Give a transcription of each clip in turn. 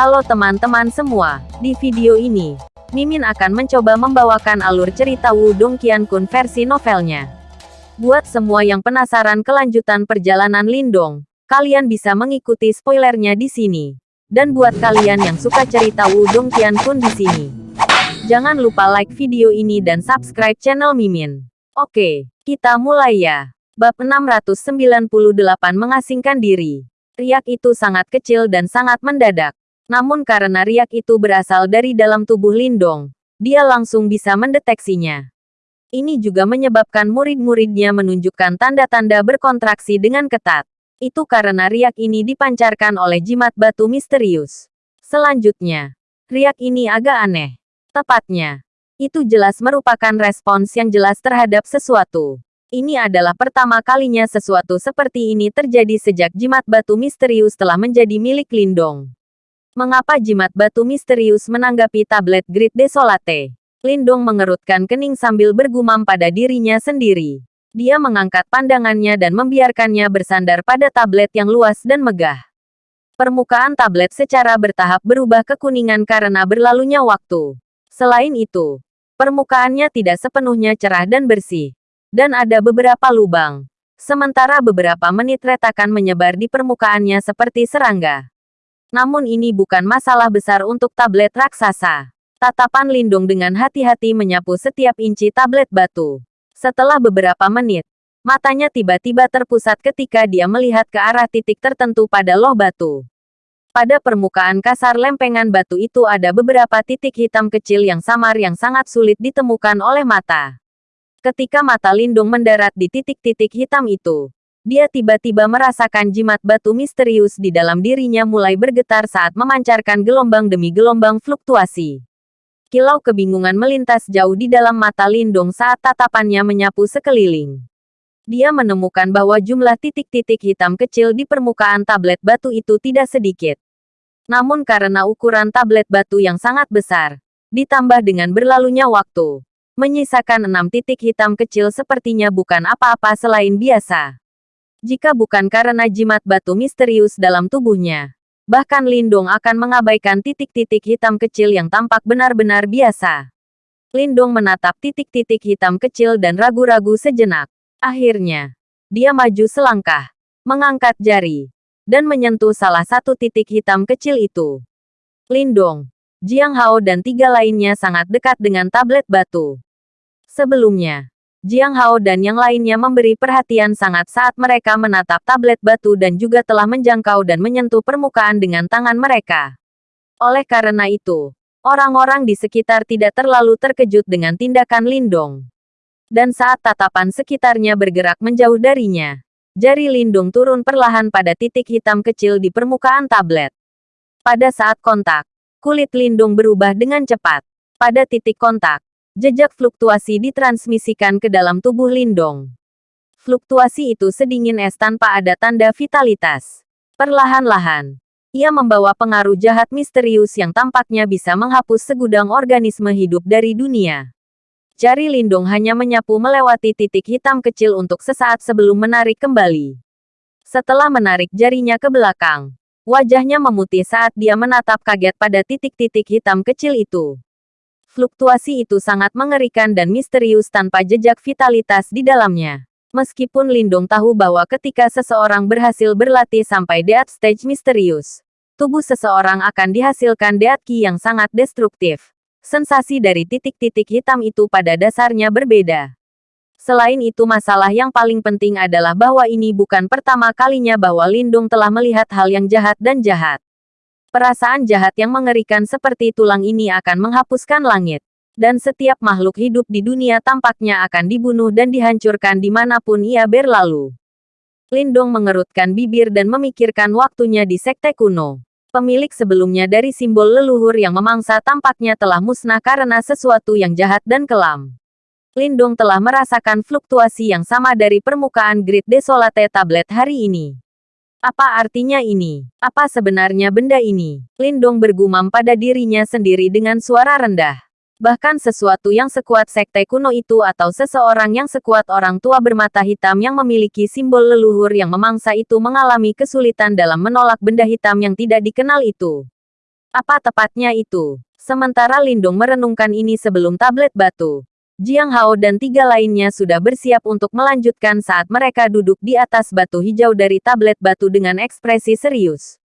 Halo teman-teman semua, di video ini, Mimin akan mencoba membawakan alur cerita Wudong Qiankun versi novelnya. Buat semua yang penasaran kelanjutan perjalanan Lindong, kalian bisa mengikuti spoilernya di sini. Dan buat kalian yang suka cerita Wudong Qiankun di sini, jangan lupa like video ini dan subscribe channel Mimin. Oke, kita mulai ya. Bab 698 mengasingkan diri. Riak itu sangat kecil dan sangat mendadak. Namun karena riak itu berasal dari dalam tubuh Lindong, dia langsung bisa mendeteksinya. Ini juga menyebabkan murid-muridnya menunjukkan tanda-tanda berkontraksi dengan ketat. Itu karena riak ini dipancarkan oleh jimat batu misterius. Selanjutnya, riak ini agak aneh. Tepatnya, itu jelas merupakan respons yang jelas terhadap sesuatu. Ini adalah pertama kalinya sesuatu seperti ini terjadi sejak jimat batu misterius telah menjadi milik Lindong. Mengapa jimat batu misterius menanggapi tablet Grid Desolate? Lindong mengerutkan kening sambil bergumam pada dirinya sendiri. Dia mengangkat pandangannya dan membiarkannya bersandar pada tablet yang luas dan megah. Permukaan tablet secara bertahap berubah kekuningan karena berlalunya waktu. Selain itu, permukaannya tidak sepenuhnya cerah dan bersih. Dan ada beberapa lubang. Sementara beberapa menit retakan menyebar di permukaannya seperti serangga. Namun ini bukan masalah besar untuk tablet raksasa. Tatapan Lindung dengan hati-hati menyapu setiap inci tablet batu. Setelah beberapa menit, matanya tiba-tiba terpusat ketika dia melihat ke arah titik tertentu pada loh batu. Pada permukaan kasar lempengan batu itu ada beberapa titik hitam kecil yang samar yang sangat sulit ditemukan oleh mata. Ketika mata Lindung mendarat di titik-titik hitam itu, dia tiba-tiba merasakan jimat batu misterius di dalam dirinya mulai bergetar saat memancarkan gelombang demi gelombang fluktuasi. Kilau kebingungan melintas jauh di dalam mata Lindung saat tatapannya menyapu sekeliling. Dia menemukan bahwa jumlah titik-titik hitam kecil di permukaan tablet batu itu tidak sedikit. Namun karena ukuran tablet batu yang sangat besar, ditambah dengan berlalunya waktu, menyisakan enam titik hitam kecil sepertinya bukan apa-apa selain biasa. Jika bukan karena jimat batu misterius dalam tubuhnya, bahkan Lindong akan mengabaikan titik-titik hitam kecil yang tampak benar-benar biasa. Lindong menatap titik-titik hitam kecil dan ragu-ragu sejenak. Akhirnya, dia maju selangkah, mengangkat jari, dan menyentuh salah satu titik hitam kecil itu. Lindong, Jiang Hao dan tiga lainnya sangat dekat dengan tablet batu. Sebelumnya, Jiang Hao dan yang lainnya memberi perhatian sangat saat mereka menatap tablet batu dan juga telah menjangkau dan menyentuh permukaan dengan tangan mereka. Oleh karena itu, orang-orang di sekitar tidak terlalu terkejut dengan tindakan Lindong. Dan saat tatapan sekitarnya bergerak menjauh darinya, jari Lindung turun perlahan pada titik hitam kecil di permukaan tablet. Pada saat kontak, kulit Lindung berubah dengan cepat. Pada titik kontak, Jejak fluktuasi ditransmisikan ke dalam tubuh Lindong. Fluktuasi itu sedingin es tanpa ada tanda vitalitas. Perlahan-lahan, ia membawa pengaruh jahat misterius yang tampaknya bisa menghapus segudang organisme hidup dari dunia. Jari Lindong hanya menyapu melewati titik hitam kecil untuk sesaat sebelum menarik kembali. Setelah menarik jarinya ke belakang, wajahnya memutih saat dia menatap kaget pada titik-titik hitam kecil itu. Fluktuasi itu sangat mengerikan dan misterius tanpa jejak vitalitas di dalamnya. Meskipun Lindung tahu bahwa ketika seseorang berhasil berlatih sampai deat stage misterius, tubuh seseorang akan dihasilkan deat ki yang sangat destruktif. Sensasi dari titik-titik hitam itu pada dasarnya berbeda. Selain itu masalah yang paling penting adalah bahwa ini bukan pertama kalinya bahwa Lindung telah melihat hal yang jahat dan jahat. Perasaan jahat yang mengerikan seperti tulang ini akan menghapuskan langit. Dan setiap makhluk hidup di dunia tampaknya akan dibunuh dan dihancurkan di mana pun ia berlalu. Lindong mengerutkan bibir dan memikirkan waktunya di sekte kuno. Pemilik sebelumnya dari simbol leluhur yang memangsa tampaknya telah musnah karena sesuatu yang jahat dan kelam. Lindong telah merasakan fluktuasi yang sama dari permukaan Grid Desolate tablet hari ini. Apa artinya ini? Apa sebenarnya benda ini? Lindong bergumam pada dirinya sendiri dengan suara rendah. Bahkan sesuatu yang sekuat sekte kuno itu atau seseorang yang sekuat orang tua bermata hitam yang memiliki simbol leluhur yang memangsa itu mengalami kesulitan dalam menolak benda hitam yang tidak dikenal itu. Apa tepatnya itu? Sementara Lindong merenungkan ini sebelum tablet batu. Jiang Hao dan tiga lainnya sudah bersiap untuk melanjutkan saat mereka duduk di atas batu hijau dari tablet batu dengan ekspresi serius.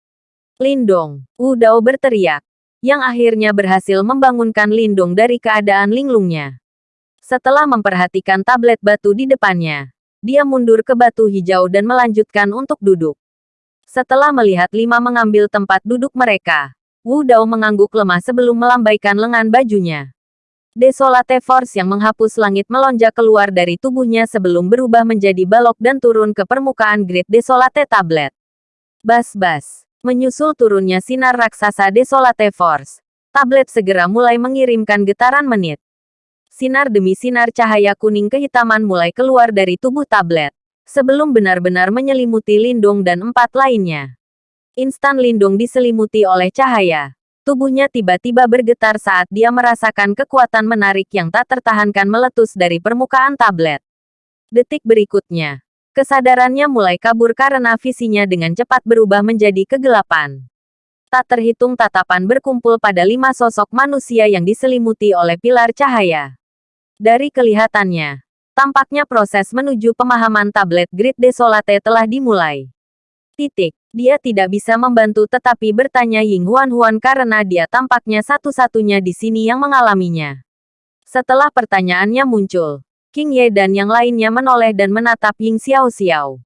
Lindong, Wu Dao berteriak, yang akhirnya berhasil membangunkan Lindong dari keadaan linglungnya. Setelah memperhatikan tablet batu di depannya, dia mundur ke batu hijau dan melanjutkan untuk duduk. Setelah melihat lima mengambil tempat duduk mereka, Wu Dao mengangguk lemah sebelum melambaikan lengan bajunya. Desolate Force yang menghapus langit melonjak keluar dari tubuhnya sebelum berubah menjadi balok dan turun ke permukaan Great Desolate Tablet. Bas-bas. Menyusul turunnya sinar raksasa Desolate Force, tablet segera mulai mengirimkan getaran menit. Sinar demi sinar cahaya kuning kehitaman mulai keluar dari tubuh tablet, sebelum benar-benar menyelimuti Lindung dan empat lainnya. Instan Lindung diselimuti oleh cahaya. Tubuhnya tiba-tiba bergetar saat dia merasakan kekuatan menarik yang tak tertahankan meletus dari permukaan tablet. Detik berikutnya, kesadarannya mulai kabur karena visinya dengan cepat berubah menjadi kegelapan. Tak terhitung tatapan berkumpul pada lima sosok manusia yang diselimuti oleh pilar cahaya. Dari kelihatannya, tampaknya proses menuju pemahaman tablet Grid Desolate telah dimulai. Titik. Dia tidak bisa membantu tetapi bertanya Ying Huan Huan karena dia tampaknya satu-satunya di sini yang mengalaminya. Setelah pertanyaannya muncul, King Ye dan yang lainnya menoleh dan menatap Ying Xiao Xiao.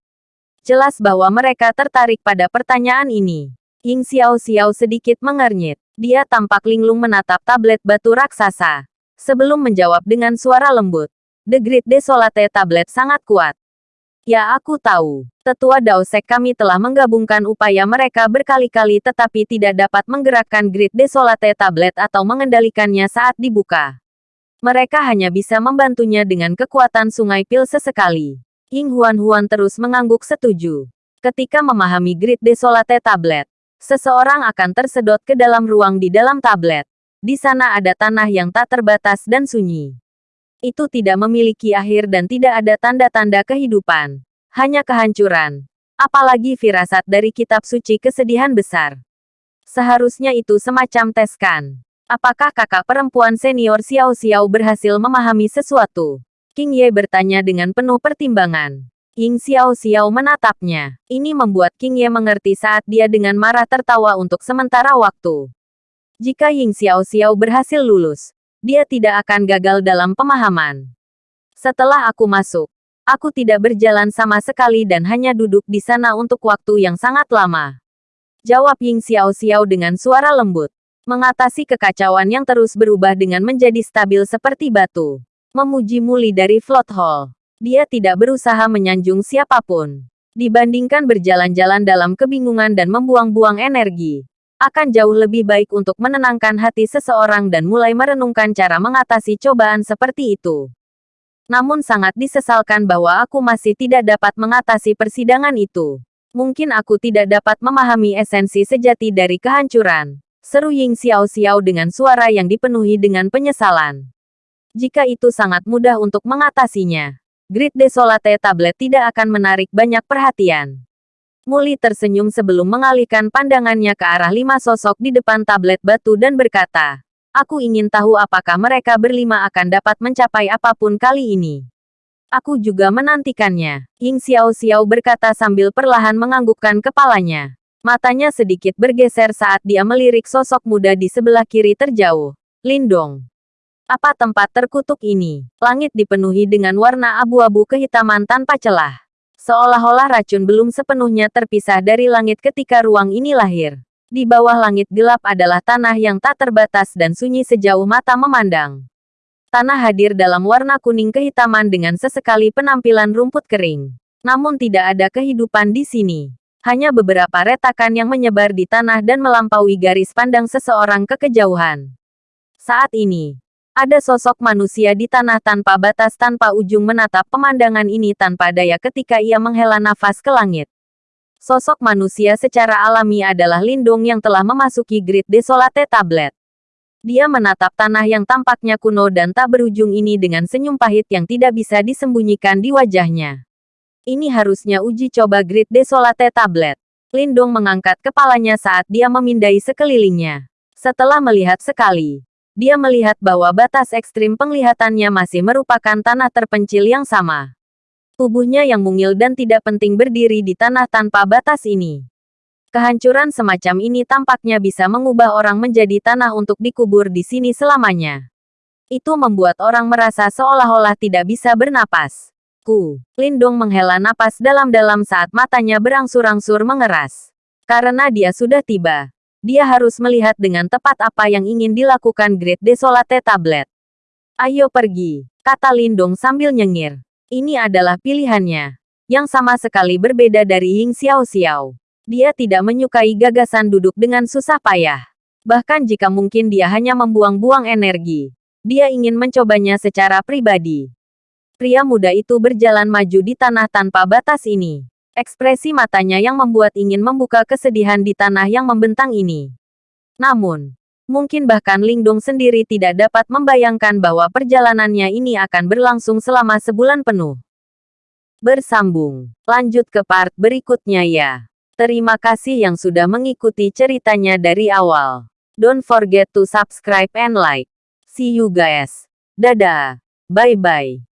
Jelas bahwa mereka tertarik pada pertanyaan ini. Ying Xiao Xiao sedikit mengernyit. Dia tampak linglung menatap tablet batu raksasa. Sebelum menjawab dengan suara lembut. The Great Desolate Tablet sangat kuat. Ya aku tahu. Tetua Daosek kami telah menggabungkan upaya mereka berkali-kali tetapi tidak dapat menggerakkan grid desolate tablet atau mengendalikannya saat dibuka. Mereka hanya bisa membantunya dengan kekuatan sungai pil sesekali. Ying Huan Huan terus mengangguk setuju. Ketika memahami grid desolate tablet, seseorang akan tersedot ke dalam ruang di dalam tablet. Di sana ada tanah yang tak terbatas dan sunyi itu tidak memiliki akhir dan tidak ada tanda-tanda kehidupan. Hanya kehancuran. Apalagi firasat dari kitab suci kesedihan besar. Seharusnya itu semacam tes kan. Apakah kakak perempuan senior Xiao Xiao berhasil memahami sesuatu? King Ye bertanya dengan penuh pertimbangan. Ying Xiao Xiao menatapnya. Ini membuat King Ye mengerti saat dia dengan marah tertawa untuk sementara waktu. Jika Ying Xiao Xiao berhasil lulus, dia tidak akan gagal dalam pemahaman. Setelah aku masuk, aku tidak berjalan sama sekali dan hanya duduk di sana untuk waktu yang sangat lama. Jawab Ying Xiao Xiao dengan suara lembut. Mengatasi kekacauan yang terus berubah dengan menjadi stabil seperti batu. Memuji Muli dari Float Hall. Dia tidak berusaha menyanjung siapa pun. Dibandingkan berjalan-jalan dalam kebingungan dan membuang-buang energi akan jauh lebih baik untuk menenangkan hati seseorang dan mulai merenungkan cara mengatasi cobaan seperti itu. Namun sangat disesalkan bahwa aku masih tidak dapat mengatasi persidangan itu. Mungkin aku tidak dapat memahami esensi sejati dari kehancuran. Seru Ying Xiao Xiao dengan suara yang dipenuhi dengan penyesalan. Jika itu sangat mudah untuk mengatasinya, Grid Desolate Tablet tidak akan menarik banyak perhatian. Muli tersenyum sebelum mengalihkan pandangannya ke arah lima sosok di depan tablet batu dan berkata, Aku ingin tahu apakah mereka berlima akan dapat mencapai apa pun kali ini. Aku juga menantikannya. Ying Xiao Xiao berkata sambil perlahan menganggukkan kepalanya. Matanya sedikit bergeser saat dia melirik sosok muda di sebelah kiri terjauh. Lindong. Apa tempat terkutuk ini? Langit dipenuhi dengan warna abu-abu kehitaman tanpa celah. Seolah-olah racun belum sepenuhnya terpisah dari langit ketika ruang ini lahir. Di bawah langit gelap adalah tanah yang tak terbatas dan sunyi sejauh mata memandang. Tanah hadir dalam warna kuning kehitaman dengan sesekali penampilan rumput kering. Namun tidak ada kehidupan di sini. Hanya beberapa retakan yang menyebar di tanah dan melampaui garis pandang seseorang ke kejauhan. Saat ini, ada sosok manusia di tanah tanpa batas tanpa ujung menatap pemandangan ini tanpa daya ketika ia menghela nafas ke langit. Sosok manusia secara alami adalah Lindung yang telah memasuki Grid Desolate Tablet. Dia menatap tanah yang tampaknya kuno dan tak berujung ini dengan senyum pahit yang tidak bisa disembunyikan di wajahnya. Ini harusnya uji coba Grid Desolate Tablet. Lindung mengangkat kepalanya saat dia memindai sekelilingnya. Setelah melihat sekali, dia melihat bahwa batas ekstrim penglihatannya masih merupakan tanah terpencil yang sama. Tubuhnya yang mungil dan tidak penting berdiri di tanah tanpa batas ini. Kehancuran semacam ini tampaknya bisa mengubah orang menjadi tanah untuk dikubur di sini selamanya. Itu membuat orang merasa seolah-olah tidak bisa bernapas. Ku, Lindong menghela napas dalam-dalam saat matanya berangsur-angsur mengeras. Karena dia sudah tiba. Dia harus melihat dengan tepat apa yang ingin dilakukan Great Desolate Tablet. Ayo pergi, kata Lindong sambil nyengir. Ini adalah pilihannya. Yang sama sekali berbeda dari Ying Xiao Xiao. Dia tidak menyukai gagasan duduk dengan susah payah. Bahkan jika mungkin dia hanya membuang-buang energi. Dia ingin mencobanya secara pribadi. Pria muda itu berjalan maju di tanah tanpa batas ini. Ekspresi matanya yang membuat ingin membuka kesedihan di tanah yang membentang ini. Namun, mungkin bahkan Lingdong sendiri tidak dapat membayangkan bahwa perjalanannya ini akan berlangsung selama sebulan penuh. Bersambung. Lanjut ke part berikutnya ya. Terima kasih yang sudah mengikuti ceritanya dari awal. Don't forget to subscribe and like. See you guys. Dadah. Bye-bye.